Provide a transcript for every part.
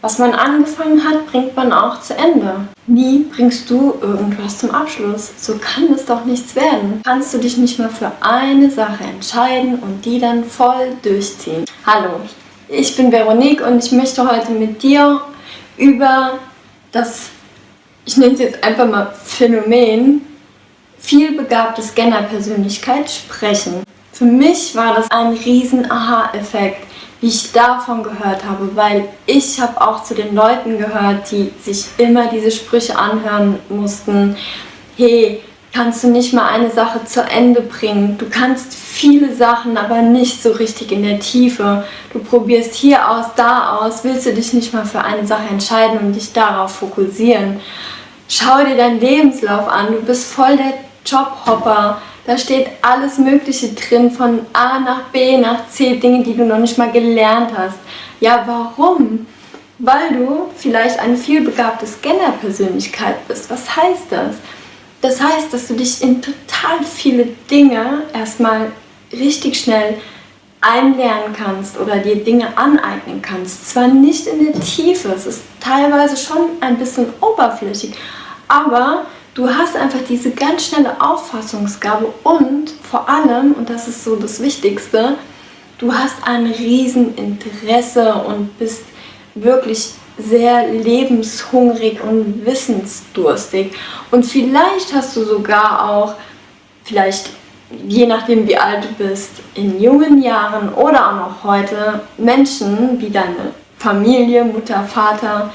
Was man angefangen hat, bringt man auch zu Ende. Nie bringst du irgendwas zum Abschluss. So kann es doch nichts werden. Kannst du dich nicht mehr für eine Sache entscheiden und die dann voll durchziehen. Hallo, ich bin Veronique und ich möchte heute mit dir über das, ich nenne es jetzt einfach mal Phänomen, vielbegabte Scanner-Persönlichkeit sprechen. Für mich war das ein riesen Aha-Effekt wie ich davon gehört habe, weil ich habe auch zu den Leuten gehört, die sich immer diese Sprüche anhören mussten. Hey, kannst du nicht mal eine Sache zu Ende bringen? Du kannst viele Sachen, aber nicht so richtig in der Tiefe. Du probierst hier aus, da aus, willst du dich nicht mal für eine Sache entscheiden und dich darauf fokussieren. Schau dir deinen Lebenslauf an, du bist voll der Jobhopper da steht alles Mögliche drin, von A nach B nach C, Dinge, die du noch nicht mal gelernt hast. Ja, warum? Weil du vielleicht eine vielbegabte Scanner-Persönlichkeit bist. Was heißt das? Das heißt, dass du dich in total viele Dinge erstmal richtig schnell einlernen kannst oder dir Dinge aneignen kannst. Zwar nicht in der Tiefe, es ist teilweise schon ein bisschen oberflächlich, aber Du hast einfach diese ganz schnelle Auffassungsgabe und vor allem, und das ist so das Wichtigste, du hast ein Rieseninteresse und bist wirklich sehr lebenshungrig und wissensdurstig. Und vielleicht hast du sogar auch, vielleicht je nachdem wie alt du bist, in jungen Jahren oder auch noch heute Menschen wie deine Familie, Mutter, Vater,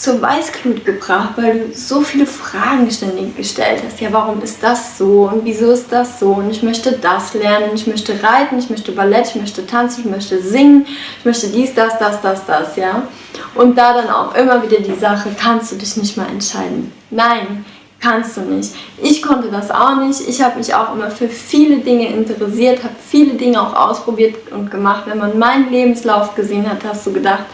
zur Weißglut gebracht, weil du so viele Fragen ständig gestellt hast. Ja, warum ist das so und wieso ist das so und ich möchte das lernen, ich möchte reiten, ich möchte Ballett, ich möchte tanzen, ich möchte singen, ich möchte dies, das, das, das, das, ja. Und da dann auch immer wieder die Sache, kannst du dich nicht mal entscheiden. Nein, kannst du nicht. Ich konnte das auch nicht. Ich habe mich auch immer für viele Dinge interessiert, habe viele Dinge auch ausprobiert und gemacht. Wenn man meinen Lebenslauf gesehen hat, hast du gedacht,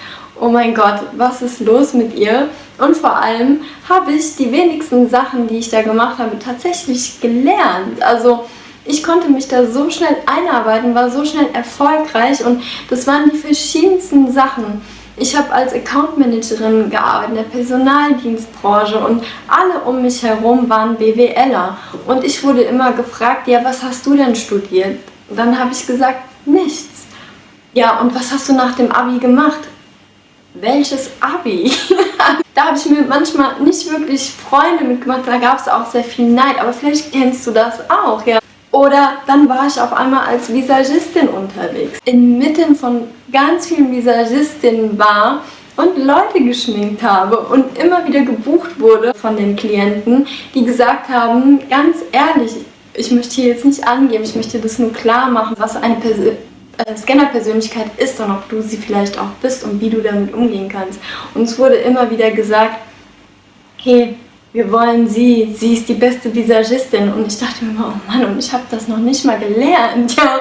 oh mein Gott, was ist los mit ihr? Und vor allem habe ich die wenigsten Sachen, die ich da gemacht habe, tatsächlich gelernt. Also ich konnte mich da so schnell einarbeiten, war so schnell erfolgreich und das waren die verschiedensten Sachen. Ich habe als Account Managerin gearbeitet in der Personaldienstbranche und alle um mich herum waren BWLer. Und ich wurde immer gefragt, ja, was hast du denn studiert? dann habe ich gesagt, nichts. Ja, und was hast du nach dem Abi gemacht? Welches Abi? da habe ich mir manchmal nicht wirklich Freunde mitgemacht, da gab es auch sehr viel Neid, aber vielleicht kennst du das auch, ja. Oder dann war ich auf einmal als Visagistin unterwegs. Inmitten von ganz vielen Visagistinnen war und Leute geschminkt habe und immer wieder gebucht wurde von den Klienten, die gesagt haben, ganz ehrlich, ich möchte hier jetzt nicht angeben, ich möchte das nur klar machen, was eine Person äh, Scanner-Persönlichkeit ist und ob du sie vielleicht auch bist und wie du damit umgehen kannst. Und es wurde immer wieder gesagt, hey, wir wollen sie, sie ist die beste Visagistin. Und ich dachte mir immer, oh Mann, und ich habe das noch nicht mal gelernt. Ja?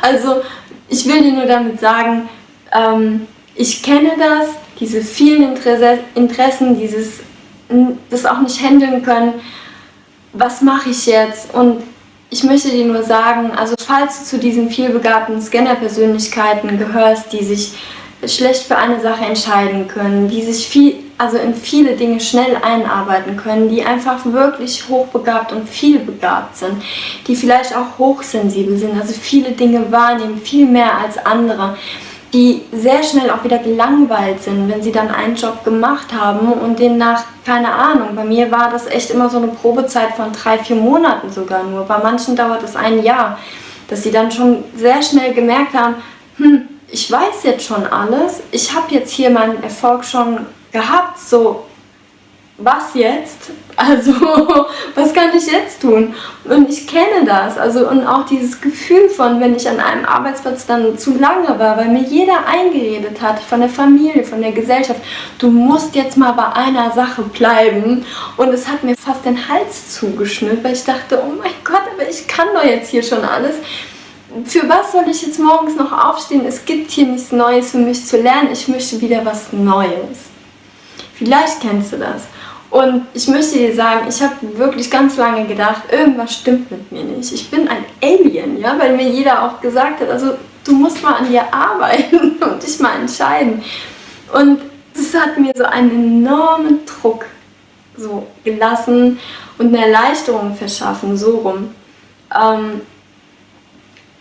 Also ich will dir nur damit sagen, ähm, ich kenne das, diese vielen Interesse, Interessen, dieses das auch nicht handeln können, was mache ich jetzt? Und ich möchte dir nur sagen, also falls du zu diesen vielbegabten Scanner-Persönlichkeiten gehörst, die sich schlecht für eine Sache entscheiden können, die sich viel, also in viele Dinge schnell einarbeiten können, die einfach wirklich hochbegabt und vielbegabt sind, die vielleicht auch hochsensibel sind, also viele Dinge wahrnehmen, viel mehr als andere, die sehr schnell auch wieder gelangweilt sind, wenn sie dann einen Job gemacht haben und den nach, keine Ahnung, bei mir war das echt immer so eine Probezeit von drei, vier Monaten sogar nur. Bei manchen dauert es ein Jahr, dass sie dann schon sehr schnell gemerkt haben, hm, ich weiß jetzt schon alles, ich habe jetzt hier meinen Erfolg schon gehabt, so was jetzt? Also, was kann ich jetzt tun? Und ich kenne das. Also, und auch dieses Gefühl von, wenn ich an einem Arbeitsplatz dann zu lange war, weil mir jeder eingeredet hat, von der Familie, von der Gesellschaft, du musst jetzt mal bei einer Sache bleiben. Und es hat mir fast den Hals zugeschnürt, weil ich dachte, oh mein Gott, aber ich kann doch jetzt hier schon alles. Für was soll ich jetzt morgens noch aufstehen? Es gibt hier nichts Neues für mich zu lernen. Ich möchte wieder was Neues. Vielleicht kennst du das. Und ich möchte dir sagen, ich habe wirklich ganz lange gedacht, irgendwas stimmt mit mir nicht. Ich bin ein Alien, ja, weil mir jeder auch gesagt hat, also du musst mal an dir arbeiten und dich mal entscheiden. Und das hat mir so einen enormen Druck so gelassen und eine Erleichterung verschaffen, so rum. Ähm,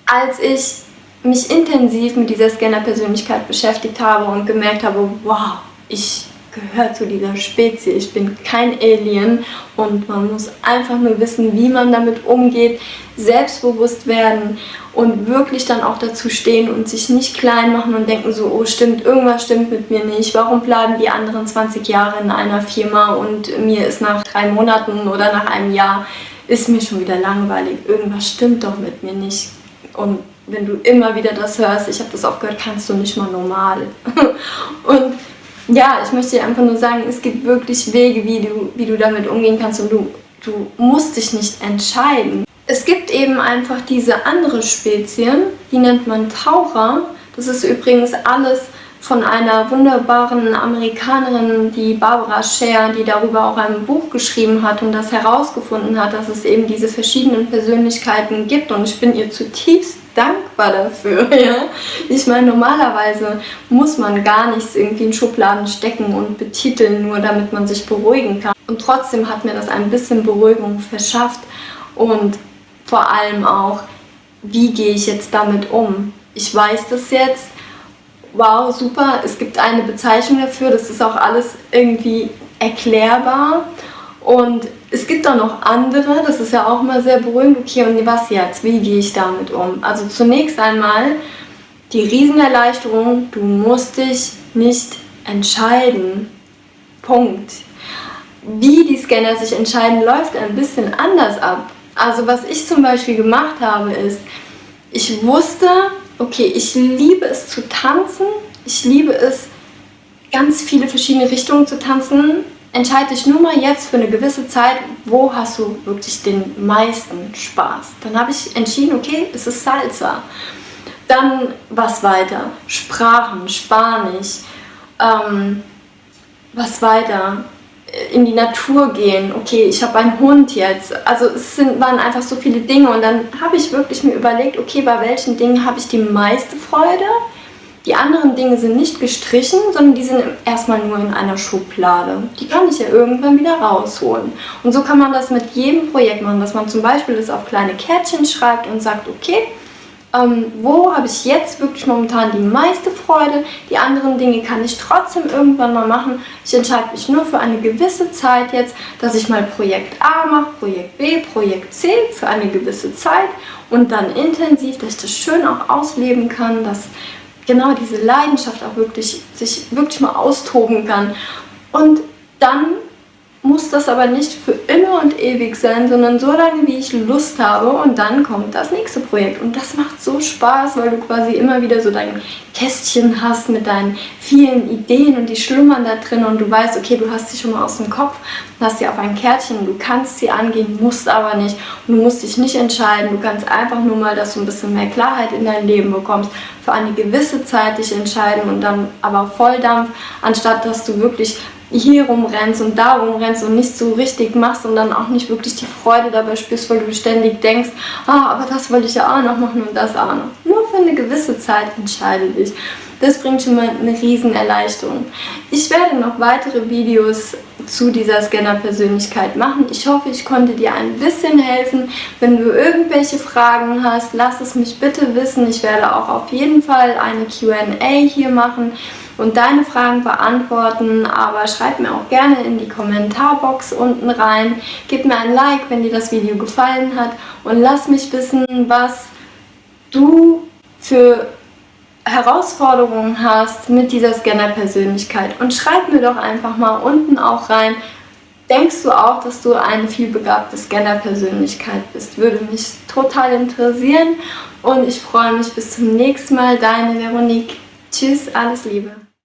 als ich mich intensiv mit dieser Scanner-Persönlichkeit beschäftigt habe und gemerkt habe, wow, ich gehöre zu dieser Spezies, ich bin kein Alien und man muss einfach nur wissen, wie man damit umgeht, selbstbewusst werden und wirklich dann auch dazu stehen und sich nicht klein machen und denken so, oh stimmt, irgendwas stimmt mit mir nicht, warum bleiben die anderen 20 Jahre in einer Firma und mir ist nach drei Monaten oder nach einem Jahr ist mir schon wieder langweilig, irgendwas stimmt doch mit mir nicht. Und wenn du immer wieder das hörst, ich habe das auch gehört, kannst du nicht mal normal. und ja, ich möchte dir einfach nur sagen, es gibt wirklich Wege, wie du, wie du damit umgehen kannst und du, du musst dich nicht entscheiden. Es gibt eben einfach diese andere Spezien, die nennt man Taucher. Das ist übrigens alles von einer wunderbaren Amerikanerin, die Barbara Scher, die darüber auch ein Buch geschrieben hat und das herausgefunden hat, dass es eben diese verschiedenen Persönlichkeiten gibt und ich bin ihr zutiefst dankbar dafür. Ja? Ich meine, normalerweise muss man gar nichts irgendwie in Schubladen stecken und betiteln, nur damit man sich beruhigen kann. Und trotzdem hat mir das ein bisschen Beruhigung verschafft und vor allem auch, wie gehe ich jetzt damit um? Ich weiß das jetzt, wow, super, es gibt eine Bezeichnung dafür, das ist auch alles irgendwie erklärbar und es gibt auch noch andere, das ist ja auch mal sehr beruhigend. Okay, und was jetzt? Wie gehe ich damit um? Also zunächst einmal die Riesenerleichterung, du musst dich nicht entscheiden. Punkt. Wie die Scanner sich entscheiden, läuft ein bisschen anders ab. Also was ich zum Beispiel gemacht habe, ist, ich wusste, okay, ich liebe es zu tanzen, ich liebe es, ganz viele verschiedene Richtungen zu tanzen entscheide dich nur mal jetzt für eine gewisse Zeit, wo hast du wirklich den meisten Spaß. Dann habe ich entschieden, okay, es ist Salsa. Dann was weiter? Sprachen, Spanisch. Ähm, was weiter? In die Natur gehen. Okay, ich habe einen Hund jetzt. Also es sind, waren einfach so viele Dinge und dann habe ich wirklich mir überlegt, okay, bei welchen Dingen habe ich die meiste Freude? Die anderen Dinge sind nicht gestrichen, sondern die sind erstmal nur in einer Schublade. Die kann ich ja irgendwann wieder rausholen. Und so kann man das mit jedem Projekt machen, dass man zum Beispiel das auf kleine Kärtchen schreibt und sagt, okay, ähm, wo habe ich jetzt wirklich momentan die meiste Freude, die anderen Dinge kann ich trotzdem irgendwann mal machen. Ich entscheide mich nur für eine gewisse Zeit jetzt, dass ich mal Projekt A mache, Projekt B, Projekt C für eine gewisse Zeit und dann intensiv, dass ich das schön auch ausleben kann, dass genau diese Leidenschaft auch wirklich, sich wirklich mal austoben kann. Und dann muss das aber nicht für immer und ewig sein, sondern so lange, wie ich Lust habe. Und dann kommt das nächste Projekt. Und das macht so Spaß, weil du quasi immer wieder so dein Kästchen hast mit deinen vielen Ideen und die schlummern da drin. Und du weißt, okay, du hast sie schon mal aus dem Kopf, hast sie auf ein Kärtchen. Du kannst sie angehen, musst aber nicht. Und du musst dich nicht entscheiden. Du kannst einfach nur mal, dass du ein bisschen mehr Klarheit in dein Leben bekommst, für eine gewisse Zeit dich entscheiden und dann aber Volldampf, anstatt dass du wirklich hier rumrennst und da rumrennst und nicht so richtig machst und dann auch nicht wirklich die Freude dabei spürst, weil du ständig denkst, ah, aber das wollte ich ja auch noch machen und das auch noch. Nur für eine gewisse Zeit entscheide dich. Das bringt schon mal eine riesen Erleichterung. Ich werde noch weitere Videos zu dieser Scanner-Persönlichkeit machen. Ich hoffe, ich konnte dir ein bisschen helfen. Wenn du irgendwelche Fragen hast, lass es mich bitte wissen. Ich werde auch auf jeden Fall eine Q&A hier machen und deine Fragen beantworten, aber schreib mir auch gerne in die Kommentarbox unten rein. Gib mir ein Like, wenn dir das Video gefallen hat und lass mich wissen, was du für Herausforderungen hast mit dieser Scanner-Persönlichkeit und schreib mir doch einfach mal unten auch rein, denkst du auch, dass du eine vielbegabte Scanner-Persönlichkeit bist? Würde mich total interessieren und ich freue mich bis zum nächsten Mal. Deine Veronique. Tschüss, alles Liebe.